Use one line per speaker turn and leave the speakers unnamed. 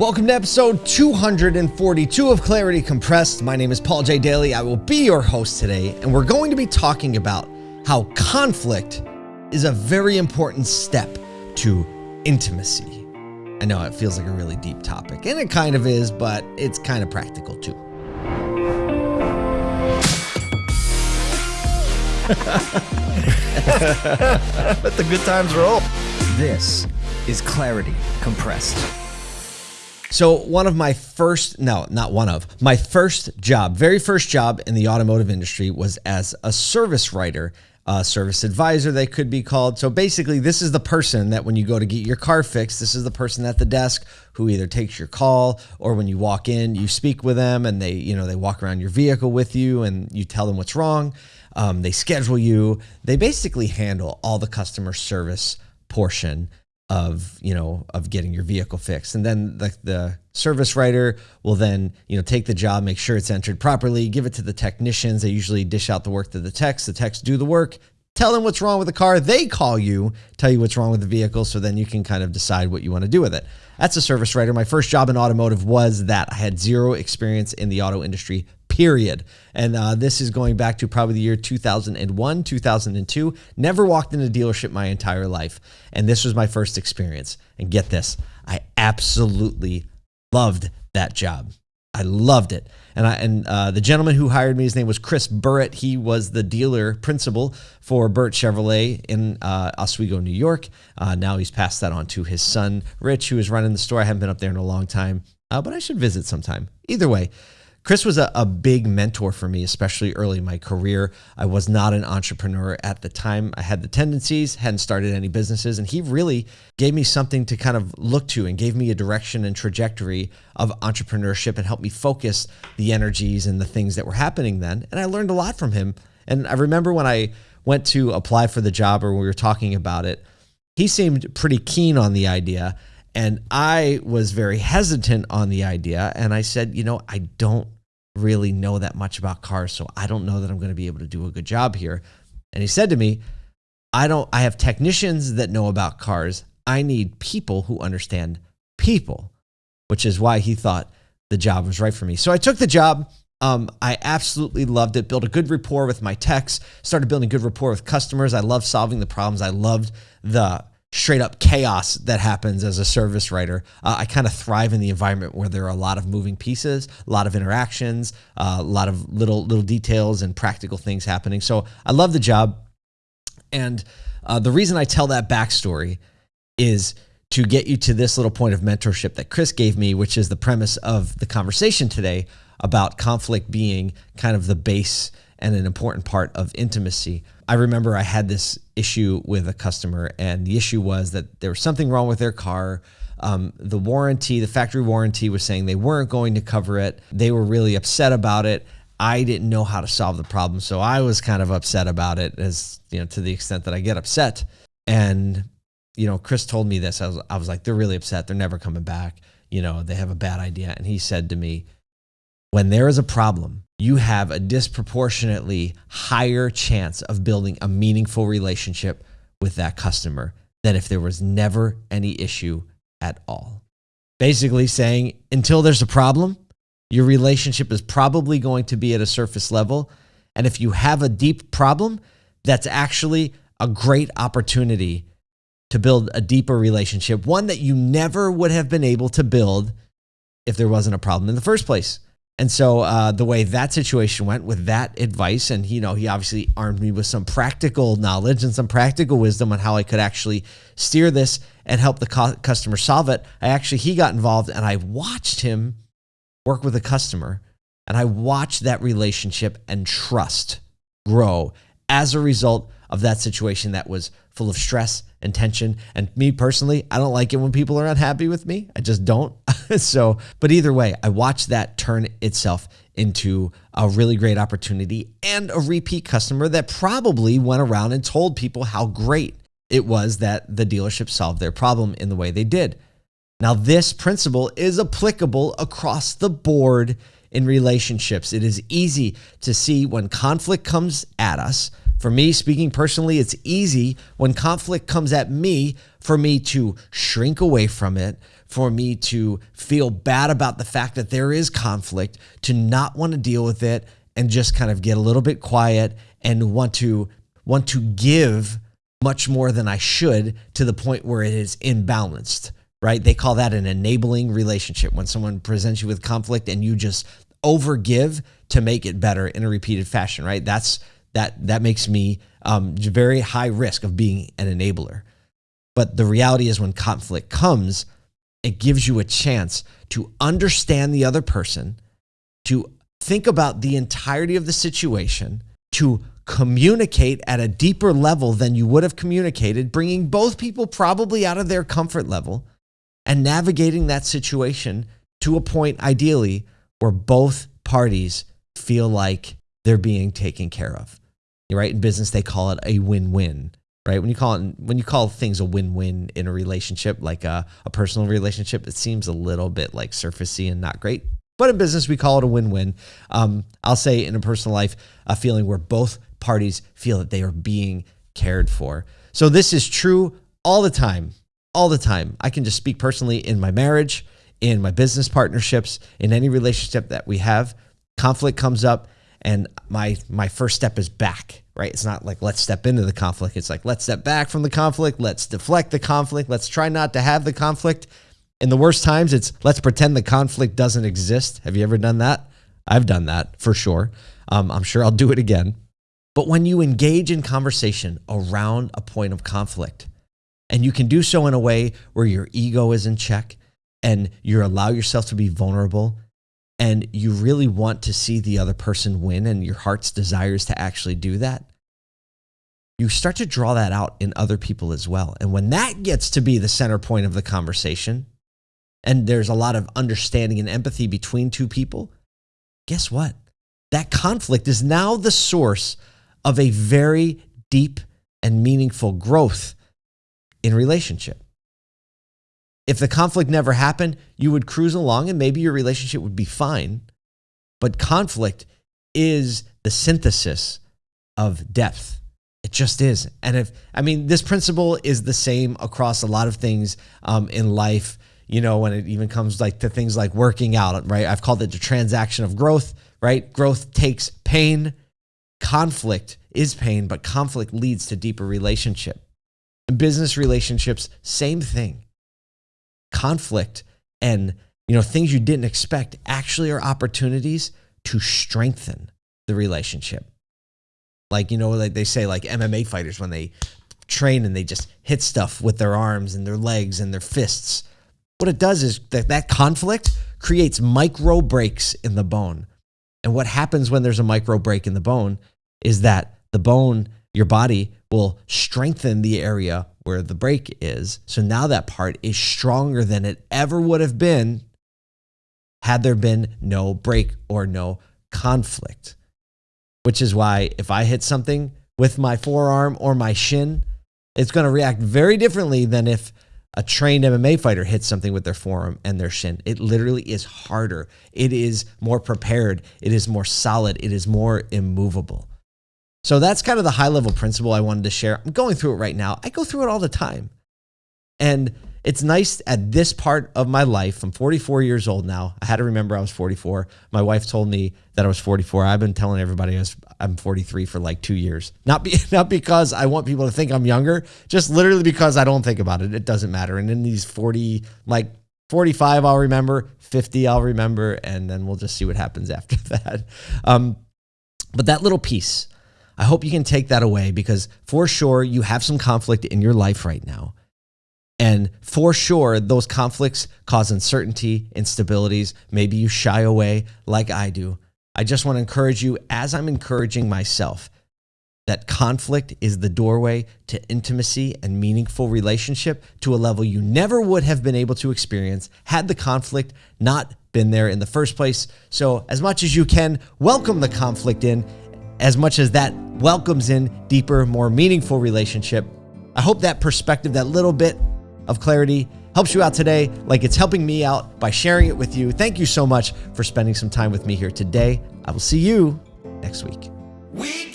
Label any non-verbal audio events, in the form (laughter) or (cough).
Welcome to episode 242 of Clarity Compressed. My name is Paul J. Daly. I will be your host today, and we're going to be talking about how conflict is a very important step to intimacy. I know it feels like a really deep topic, and it kind of is, but it's kind of practical too. (laughs)
Let the good times roll.
This is Clarity Compressed.
So, one of my first, no, not one of, my first job, very first job in the automotive industry was as a service writer, a service advisor, they could be called. So, basically, this is the person that when you go to get your car fixed, this is the person at the desk who either takes your call or when you walk in, you speak with them and they, you know, they walk around your vehicle with you and you tell them what's wrong. Um, they schedule you. They basically handle all the customer service portion of you know of getting your vehicle fixed. And then the, the service writer will then you know take the job make sure it's entered properly give it to the technicians. They usually dish out the work to the techs. The techs do the work tell them what's wrong with the car. They call you tell you what's wrong with the vehicle. So then you can kind of decide what you want to do with it. That's a service writer. My first job in automotive was that. I had zero experience in the auto industry period. And uh, this is going back to probably the year 2001, 2002. Never walked in a dealership my entire life. And this was my first experience. And get this, I absolutely loved that job. I loved it. And I and uh, the gentleman who hired me, his name was Chris Burritt. He was the dealer principal for Burt Chevrolet in uh, Oswego, New York. Uh, now he's passed that on to his son, Rich, who is running the store. I haven't been up there in a long time, uh, but I should visit sometime. Either way, Chris was a, a, big mentor for me, especially early in my career. I was not an entrepreneur at the time. I had the tendencies, hadn't started any businesses, and he really gave me something to kind of look to and gave me a direction and trajectory of entrepreneurship and helped me focus the energies and the things that were happening then. And I learned a lot from him. And I remember when I went to apply for the job or when we were talking about it, he seemed pretty keen on the idea. And I was very hesitant on the idea. And I said, you know, I don't really know that much about cars, so I don't know that I'm going to be able to do a good job here. And he said to me, I don't I have technicians that know about cars. I need people who understand people, which is why he thought the job was right for me. So I took the job. Um, I absolutely loved it. Built a good rapport with my techs. Started building a good rapport with customers. I loved solving the problems. I loved the straight up chaos that happens as a service writer. Uh, I kind of thrive in the environment where there are a lot of moving pieces, a lot of interactions, uh, a lot of little little details and practical things happening. So I love the job, and uh, the reason I tell that backstory is to get you to this little point of mentorship that Chris gave me, which is the premise of the conversation today about conflict being kind of the base and an important part of intimacy. I remember I had this issue with a customer, and the issue was that there was something wrong with their car. Um, the warranty, the factory warranty was saying they weren't going to cover it. They were really upset about it. I didn't know how to solve the problem, so I was kind of upset about it, as you know, to the extent that I get upset. And you know, Chris told me this. I was, I was like, they're really upset. They're never coming back. You know, they have a bad idea. And he said to me, when there is a problem, you have a disproportionately higher chance of building a meaningful relationship with that customer than if there was never any issue at all. Basically, saying until there's a problem, your relationship is probably going to be at a surface level. And if you have a deep problem, that's actually a great opportunity to build a deeper relationship, one that you never would have been able to build if there wasn't a problem in the first place. And so uh, the way that situation went with that advice, and you know, he obviously armed me with some practical knowledge and some practical wisdom on how I could actually steer this and help the customer solve it. I actually he got involved, and I watched him work with a customer, and I watched that relationship and trust grow as a result of that situation that was full of stress and tension. And me personally, I don't like it when people are unhappy with me. I just don't. (laughs) so, but either way, I watched that turn itself into a really great opportunity and a repeat customer that probably went around and told people how great it was that the dealership solved their problem in the way they did. Now, this principle is applicable across the board in relationships. It is easy to see when conflict comes at us for me, speaking personally, it's easy when conflict comes at me for me to shrink away from it, for me to feel bad about the fact that there is conflict, to not want to deal with it and just kind of get a little bit quiet and want to want to give much more than I should to the point where it is imbalanced, right? They call that an enabling relationship when someone presents you with conflict and you just overgive to make it better in a repeated fashion, right? That's that that makes me um, very high risk of being an enabler. But the reality is, when conflict comes, it gives you a chance to understand the other person, to think about the entirety of the situation, to communicate at a deeper level than you would have communicated, bringing both people probably out of their comfort level and navigating that situation to a point, ideally, where both parties feel like they're being taken care of. Right? In business, they call it a win win. Right? When you call it, when you call things a win win in a relationship, like a, a personal relationship, it seems a little bit like surfacey and not great. But in business, we call it a win win. Um, I'll say in a personal life, a feeling where both parties feel that they are being cared for. So this is true all the time, all the time. I can just speak personally in my marriage, in my business partnerships, in any relationship that we have. Conflict comes up, and my my first step is back. Right? It's not like let's step into the conflict. It's like let's step back from the conflict. Let's deflect the conflict. Let's try not to have the conflict. In the worst times, it's let's pretend the conflict doesn't exist. Have you ever done that? I've done that for sure. Um, I'm sure I'll do it again. But when you engage in conversation around a point of conflict, and you can do so in a way where your ego is in check and you allow yourself to be vulnerable and you really want to see the other person win and your heart's desires to actually do that, you start to draw that out in other people as well. And when that gets to be the center point of the conversation, and there's a lot of understanding and empathy between two people, guess what? That conflict is now the source of a very deep and meaningful growth in relationship. If the conflict never happened, you would cruise along and maybe your relationship would be fine. But conflict is the synthesis of depth. It just is. And if, I mean, this principle is the same across a lot of things um, in life, you know, when it even comes like to things like working out, right? I've called it the transaction of growth, right? Growth takes pain, conflict is pain, but conflict leads to deeper relationship. In business relationships, same thing. Conflict and you know things you didn't expect actually are opportunities to strengthen the relationship. Like you know, like they say, like MMA fighters when they train and they just hit stuff with their arms and their legs and their fists. What it does is that that conflict creates micro breaks in the bone. And what happens when there's a micro break in the bone is that the bone, your body will strengthen the area where the break is. So now that part is stronger than it ever would have been had there been no break or no conflict. Which is why if I hit something with my forearm or my shin, it's going to react very differently than if a trained MMA fighter hits something with their forearm and their shin. It literally is harder. It is more prepared. It is more solid. It is more immovable. So that's kind of the high level principle I wanted to share. I'm going through it right now. I go through it all the time. And it's nice at this part of my life. I'm 44 years old now. I had to remember I was 44. My wife told me that I was 44. I've been telling everybody I was, I'm 43 for like two years. Not be, (laughs) not because I want people to think I'm younger, just literally because I don't think about it. It doesn't matter. And in these 40, like 45, I'll remember. 50, I'll remember, and then we'll just see what happens (laughs) after that. Um, but that little piece I hope you can take that away because for sure you have some conflict in your life right now. And for sure, those conflicts cause uncertainty, instabilities. Maybe you shy away like I do. I just want to encourage you, as I'm encouraging myself, that conflict is the doorway to intimacy and meaningful relationship to a level you never would have been able to experience had the conflict not been there in the first place. So, as much as you can, welcome the conflict in as much as that welcomes in deeper, more meaningful relationship. I hope that perspective, that little bit of clarity helps you out today, like it's helping me out by sharing it with you. Thank you so much for spending some time with me here today. I will see you next week. We